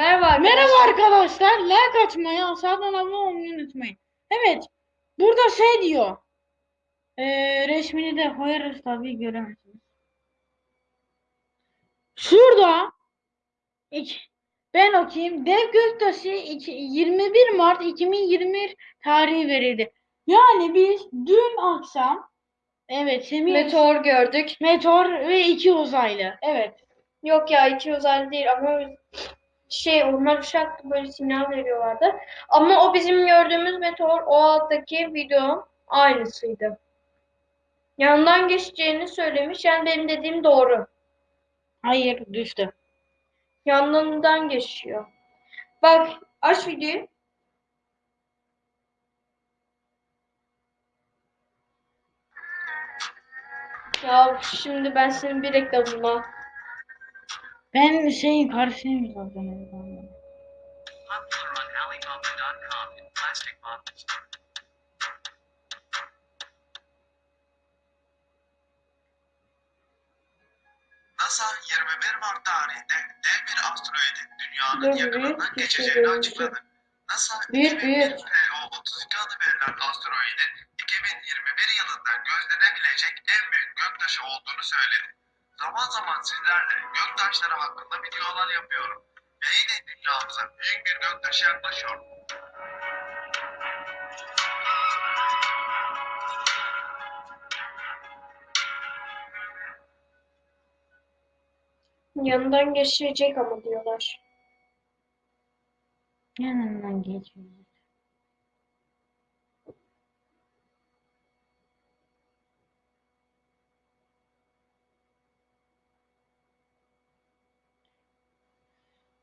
Merhaba arkadaşlar. Merhaba arkadaşlar. Like atmayı, aşağıdan abone olmayı unutmayın. Evet. Burada şey diyor. Ee, resmini de koyarız tabii göremezsiniz. Şurada iki, ben okuyayım. Dev Göktaşı iki- 21 Mart 2021 tarihi verildi. Yani biz dün akşam evet Semih Meteor gördük. meteor ve iki uzaylı. Evet. Yok ya iki uzaylı değil ama şey onlar uşak böyle sinyal veriyorlardı. Ama o bizim gördüğümüz meteor o alttaki video aynısıydı. Yanından geçeceğini söylemiş. Yani benim dediğim doğru. Hayır düştü. Yanından geçiyor. Bak aç videoyu. Ya şimdi ben senin bir reklamına Ben şeyin karşıyım zaten. NASA 21 Mart tarihinde dev bir asteroidin dünyanın Dur, yakınından şey geçeceğini açıkladı. NASA Büyük, büyük. PO32 adı verilen asteroidin 2021 yılında gözlenebilecek en büyük göktaşı olduğunu söyledi. Zaman zaman sizlerle göktaşları hakkında videolar yapıyorum. Ve yine dünyamıza büyük bir göktaşı yaklaşıyor. yanından geçecek ama diyorlar. Yanından geçiyor.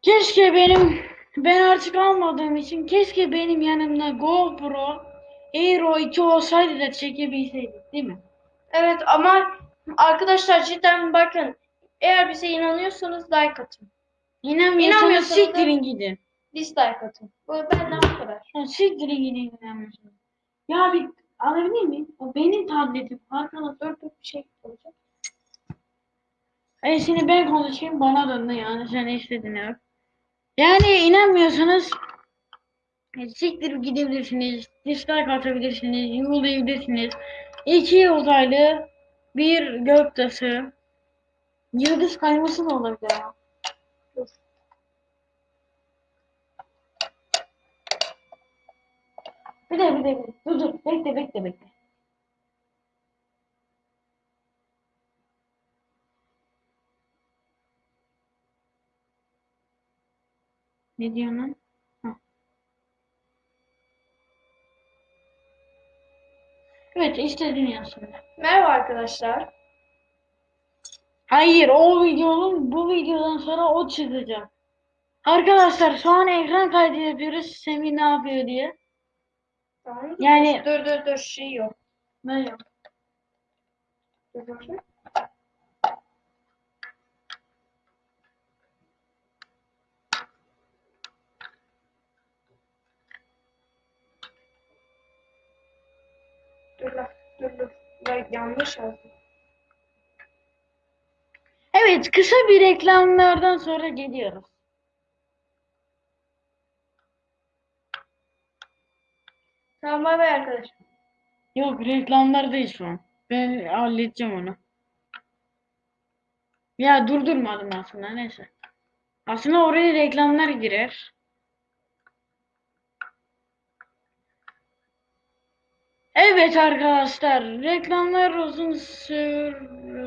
Keşke benim ben artık almadığım için keşke benim yanımda GoPro Aero 2 olsaydı da çekebilseydik değil mi? Evet ama arkadaşlar cidden bakın eğer bize inanıyorsanız like atın. İnanmıyorsanız İnanmıyorsanız da- siktirin gidin. Dislike atın. Bu benden bu kadar. Ya siktirin gidin inanmıyorsanız. Ya bir alabilir miyim? O benim tabletim. Arkadaşlar Dur dur bir şey olacak. Hayır şimdi ben konuşayım bana döndü yani sen istedin yap. Yani inanmıyorsanız e, siktirip gidebilirsiniz, dislike atabilirsiniz, yollayabilirsiniz. İki uzaylı, bir göktaşı, yıldız kayması da olabilir ama. Bir de bir de bir de. Dur dur bekle bekle bekle. Ne diyorsun lan? Evet işte dünyasında. Merhaba arkadaşlar. Hayır o videonun bu videodan sonra o çıkacak. Arkadaşlar şu an ekran kaydı yapıyoruz. Semih ne yapıyor diye. Tamam. Yani Dur dur dur şey yok. ne yok. Dur bakayım. Dur lan dur yanlış yazdım. Evet kısa bir reklamlardan sonra geliyoruz. Tamam bay bay arkadaşlar. Yok reklamlardayız şu an. Ben halledeceğim onu. Ya durdurmadım aslında neyse. Aslında oraya reklamlar girer. Evet arkadaşlar reklamlar uzun sür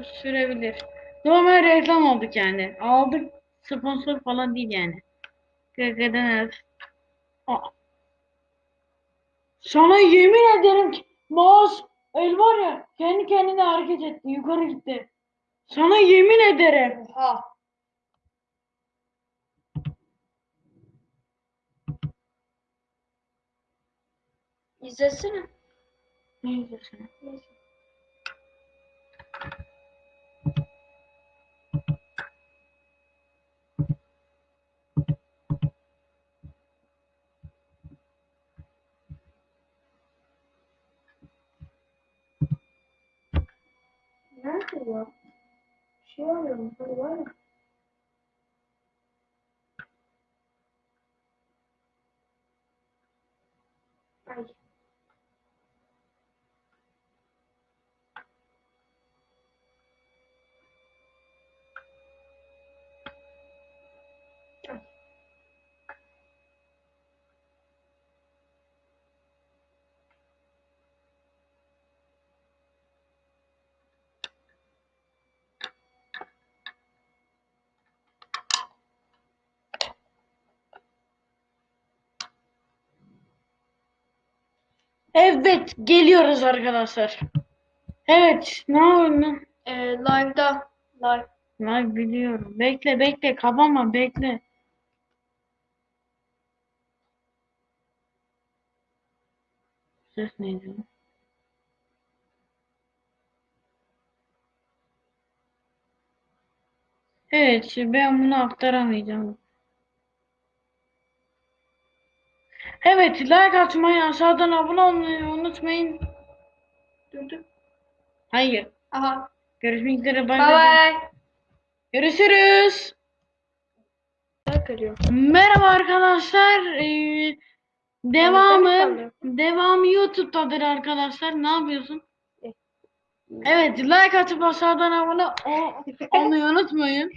sürebilir. Normal reklam aldık yani. Aldık sponsor falan değil yani. Kırkıdan evet. Sana yemin ederim ki mouse el var ya kendi kendine hareket etti yukarı gitti. Sana yemin ederim. Oha. İzlesene. Ну, не завершено. Нахрен. Чего? Порвали? Ай. Evet, geliyoruz arkadaşlar. Evet, ne oldu? Ee, live'da. Live. Lan biliyorum. Bekle, bekle, kapama, bekle. Ses neydi? Evet, ben bunu aktaramayacağım. Evet, like atmayı, aşağıdan abone olmayı unutmayın. Dur dur. Hayır. Aha. Görüşmek üzere. Bay Bye bay. bye. Görüşürüz. Merhaba arkadaşlar. Ee, devamı devamı YouTube'dadır arkadaşlar. Ne yapıyorsun? Evet, like atıp aşağıdan abone ol- olmayı unutmayın.